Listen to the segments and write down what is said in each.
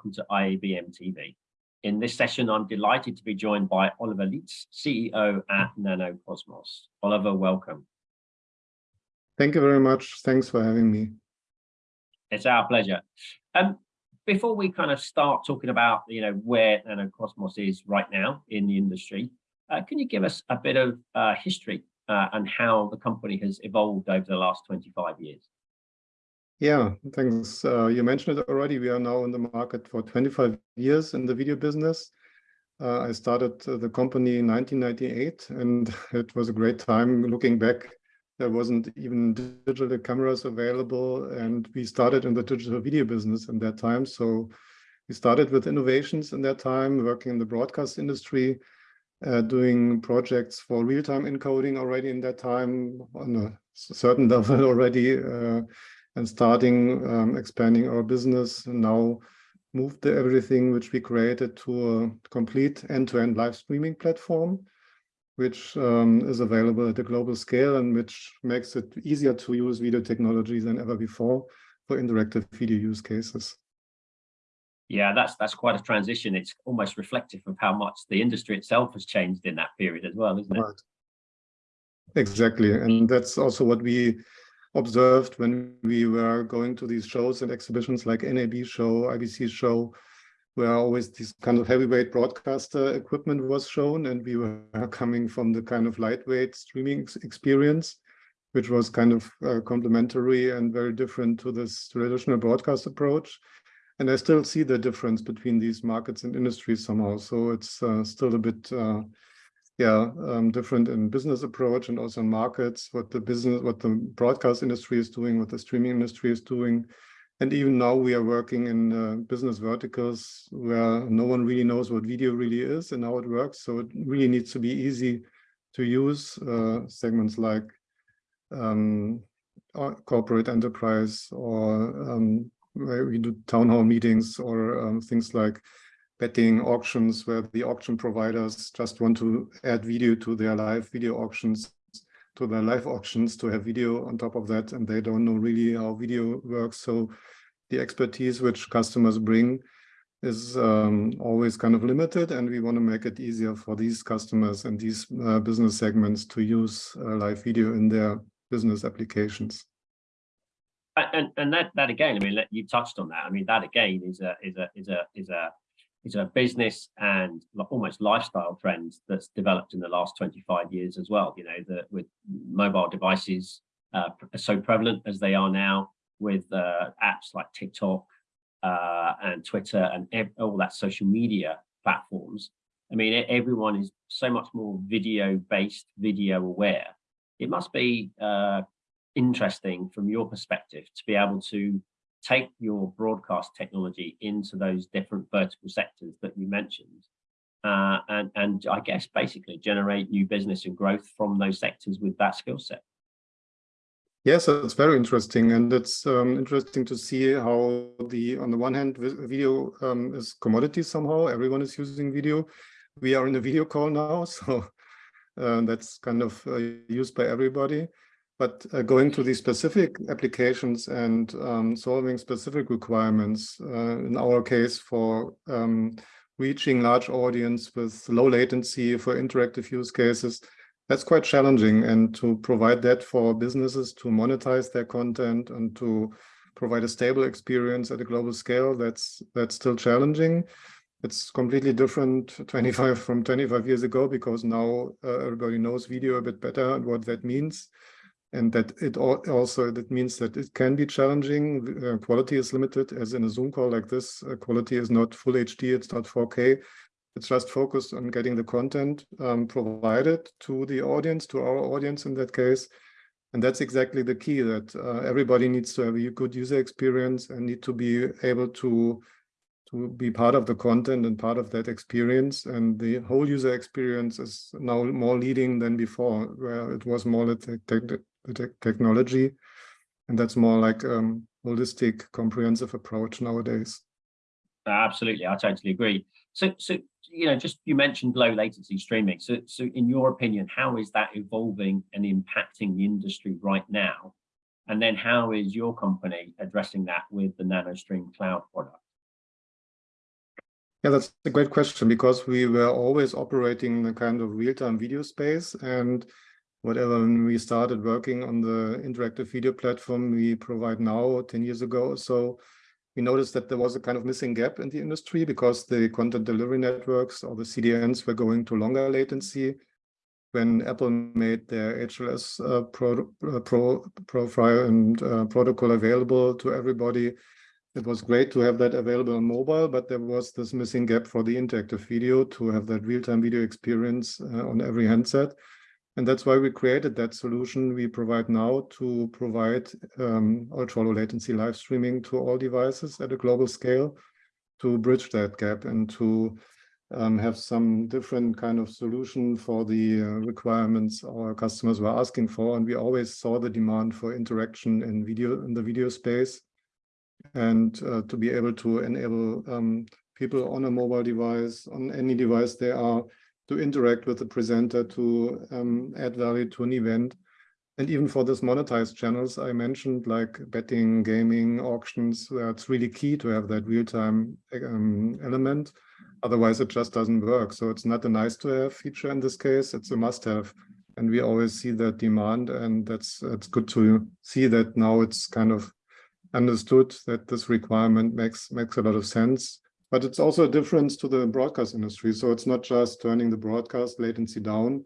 welcome to IABM TV. In this session, I'm delighted to be joined by Oliver Lietz, CEO at Nanocosmos. Oliver, welcome. Thank you very much. Thanks for having me. It's our pleasure. Um, before we kind of start talking about, you know, where Nanocosmos is right now in the industry, uh, can you give us a bit of uh, history uh, and how the company has evolved over the last 25 years? Yeah, thanks. Uh, you mentioned it already. We are now in the market for 25 years in the video business. Uh, I started uh, the company in 1998, and it was a great time looking back. There wasn't even digital cameras available, and we started in the digital video business in that time. So we started with innovations in that time, working in the broadcast industry, uh, doing projects for real-time encoding already in that time on a certain level already. And starting um, expanding our business now moved everything which we created to a complete end-to-end -end live streaming platform which um, is available at a global scale and which makes it easier to use video technology than ever before for interactive video use cases. Yeah, that's that's quite a transition. It's almost reflective of how much the industry itself has changed in that period as well, isn't it? Right. Exactly, and that's also what we observed when we were going to these shows and exhibitions like NAB show, IBC show, where always this kind of heavyweight broadcaster equipment was shown and we were coming from the kind of lightweight streaming experience, which was kind of uh, complementary and very different to this traditional broadcast approach. And I still see the difference between these markets and industries somehow. So it's uh, still a bit uh, yeah, um, different in business approach and also in markets, what the business, what the broadcast industry is doing, what the streaming industry is doing. And even now we are working in uh, business verticals where no one really knows what video really is and how it works. So it really needs to be easy to use uh, segments like um, corporate enterprise or um, where we do town hall meetings or um, things like betting auctions where the auction providers just want to add video to their live video auctions to their live auctions to have video on top of that and they don't know really how video works. So the expertise which customers bring is um, always kind of limited and we want to make it easier for these customers and these uh, business segments to use uh, live video in their business applications. And and that that again i mean you touched on that. I mean that again is a is a is a is a it's a business and almost lifestyle trends that's developed in the last 25 years as well. You know, that with mobile devices uh, so prevalent as they are now with uh, apps like TikTok uh, and Twitter and all that social media platforms. I mean, everyone is so much more video based, video aware. It must be uh, interesting from your perspective to be able to take your broadcast technology into those different vertical sectors that you mentioned uh, and, and I guess basically generate new business and growth from those sectors with that skill set. Yes, it's very interesting, and it's um, interesting to see how the on the one hand, video um, is commodity somehow. Everyone is using video. We are in a video call now, so uh, that's kind of uh, used by everybody. But uh, going to the specific applications and um, solving specific requirements, uh, in our case for um, reaching large audience with low latency for interactive use cases, that's quite challenging. And to provide that for businesses to monetize their content and to provide a stable experience at a global scale, that's that's still challenging. It's completely different 25 from 25 years ago because now uh, everybody knows video a bit better and what that means and that it also that means that it can be challenging. Uh, quality is limited, as in a Zoom call like this. Uh, quality is not full HD, it's not 4K. It's just focused on getting the content um, provided to the audience, to our audience in that case. And that's exactly the key that uh, everybody needs to have a good user experience and need to be able to to be part of the content and part of that experience. And the whole user experience is now more leading than before, where it was more the te technology. And that's more like um, holistic, comprehensive approach nowadays. Absolutely, I totally agree. So, so you know, just you mentioned low latency streaming. So, so in your opinion, how is that evolving and impacting the industry right now? And then how is your company addressing that with the NanoStream cloud product? Yeah, that's a great question because we were always operating in a kind of real-time video space and whatever when we started working on the interactive video platform we provide now 10 years ago. So we noticed that there was a kind of missing gap in the industry because the content delivery networks or the CDNs were going to longer latency. When Apple made their HLS uh, pro, uh, pro, profile and uh, protocol available to everybody, it was great to have that available on mobile, but there was this missing gap for the interactive video to have that real-time video experience uh, on every handset. And that's why we created that solution we provide now to provide um, ultra low latency live streaming to all devices at a global scale to bridge that gap and to um, have some different kind of solution for the uh, requirements our customers were asking for. And we always saw the demand for interaction in video in the video space and uh, to be able to enable um, people on a mobile device, on any device they are, to interact with the presenter, to um, add value to an event. And even for this monetized channels I mentioned, like betting, gaming, auctions, where it's really key to have that real-time um, element. Otherwise, it just doesn't work. So it's not a nice to have feature in this case, it's a must have. And we always see that demand and that's it's good to see that now it's kind of understood that this requirement makes makes a lot of sense. But it's also a difference to the broadcast industry. So it's not just turning the broadcast latency down,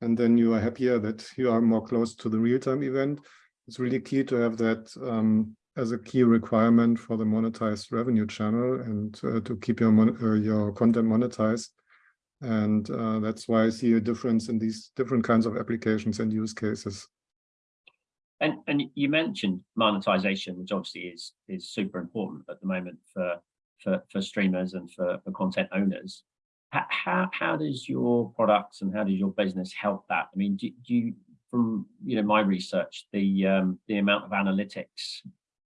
and then you are happier that you are more close to the real-time event. It's really key to have that um, as a key requirement for the monetized revenue channel and uh, to keep your uh, your content monetized. And uh, that's why I see a difference in these different kinds of applications and use cases. And and you mentioned monetization, which obviously is is super important at the moment for for, for streamers and for, for content owners. How, how does your products and how does your business help that? I mean, do, do you, from you know my research, the um, the amount of analytics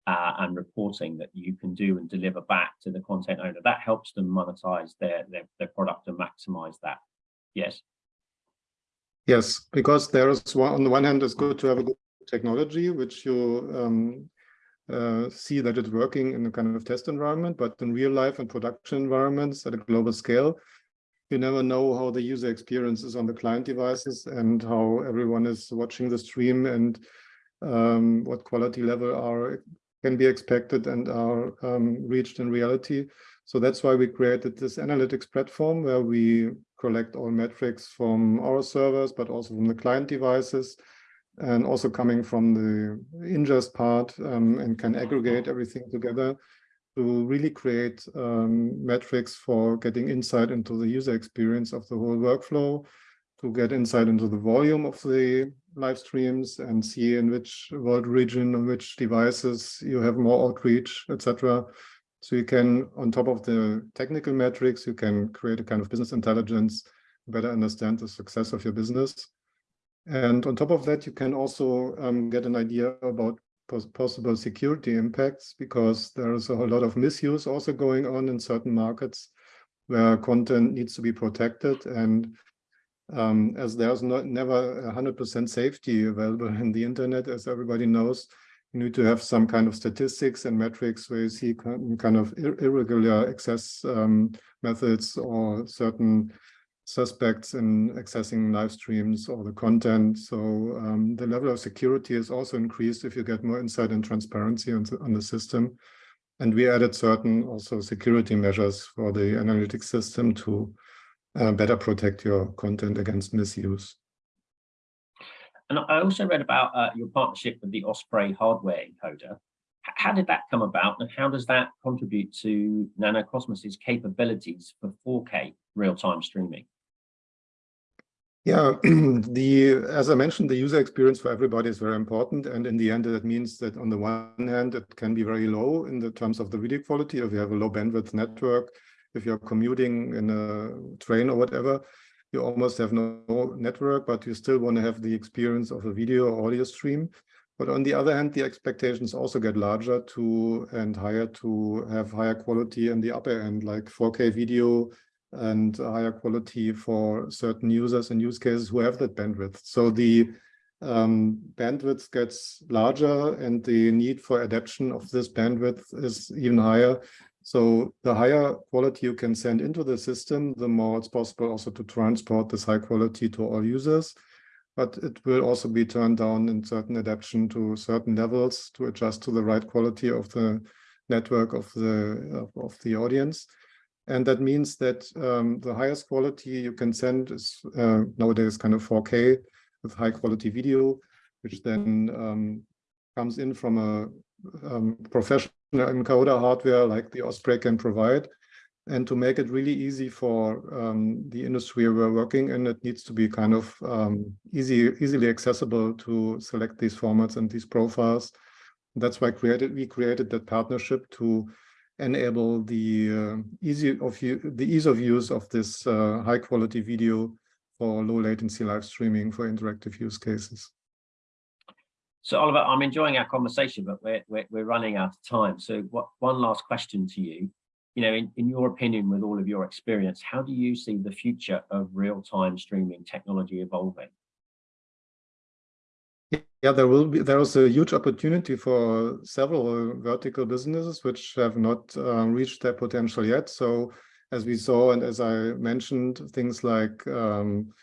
uh, and reporting that you can do and deliver back to the content owner, that helps them monetize their, their, their product and maximize that. Yes. Yes, because there is one, on the one hand, it's good to have a good technology, which you um, uh, see that it's working in a kind of test environment, but in real life and production environments at a global scale, you never know how the user experience is on the client devices and how everyone is watching the stream and um, what quality level are can be expected and are um, reached in reality. So that's why we created this analytics platform where we collect all metrics from our servers, but also from the client devices and also coming from the ingest part um, and can aggregate everything together to really create um, metrics for getting insight into the user experience of the whole workflow, to get insight into the volume of the live streams and see in which world region, on which devices you have more outreach, etc. So you can, on top of the technical metrics, you can create a kind of business intelligence, better understand the success of your business. And on top of that, you can also um, get an idea about pos possible security impacts because there is a whole lot of misuse also going on in certain markets where content needs to be protected. And um, as there's not never 100% safety available in the internet, as everybody knows, you need to have some kind of statistics and metrics where you see kind of irregular access um, methods or certain suspects in accessing live streams or the content. So um, the level of security is also increased if you get more insight and transparency on the, on the system. And we added certain also security measures for the analytics system to uh, better protect your content against misuse. And I also read about uh, your partnership with the Osprey hardware encoder. How did that come about and how does that contribute to Nanocosmos's capabilities for 4K real-time streaming? Yeah, the as I mentioned, the user experience for everybody is very important. And in the end, that means that on the one hand, it can be very low in the terms of the video quality. If you have a low bandwidth network, if you're commuting in a train or whatever, you almost have no network, but you still want to have the experience of a video or audio stream. But on the other hand, the expectations also get larger to and higher to have higher quality in the upper end, like 4K video, and higher quality for certain users and use cases who have that bandwidth. So the um, bandwidth gets larger and the need for adaptation of this bandwidth is even higher. So the higher quality you can send into the system, the more it's possible also to transport this high quality to all users. But it will also be turned down in certain adaptation to certain levels to adjust to the right quality of the network of the of, of the audience. And that means that um, the highest quality you can send is uh, nowadays kind of 4K with high quality video, which then um, comes in from a um, professional encoder hardware like the Osprey can provide. And to make it really easy for um, the industry we're working in, it needs to be kind of um, easy, easily accessible to select these formats and these profiles. That's why created we created that partnership to enable the uh, easy of the ease of use of this uh, high quality video for low latency live streaming for interactive use cases. So Oliver, I'm enjoying our conversation, but we're, we're, we're running out of time. So what, one last question to you, you know, in, in your opinion, with all of your experience, how do you see the future of real-time streaming technology evolving? Yeah, there will be there is a huge opportunity for several vertical businesses which have not uh, reached their potential yet. So as we saw and as I mentioned, things like um,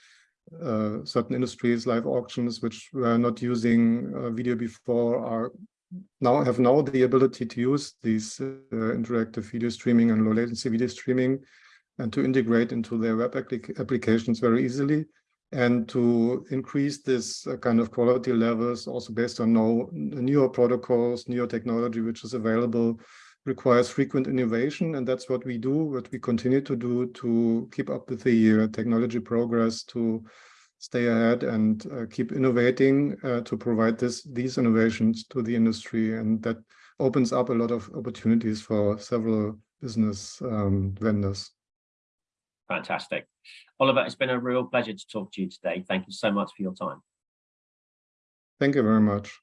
uh, certain industries, live auctions, which were not using uh, video before, are now have now the ability to use these uh, interactive video streaming and low latency video streaming and to integrate into their web applic applications very easily and to increase this uh, kind of quality levels also based on no, newer protocols, newer technology which is available requires frequent innovation and that's what we do, what we continue to do to keep up with the uh, technology progress to stay ahead and uh, keep innovating uh, to provide this these innovations to the industry and that opens up a lot of opportunities for several business um, vendors. Fantastic. Oliver, it's been a real pleasure to talk to you today. Thank you so much for your time. Thank you very much.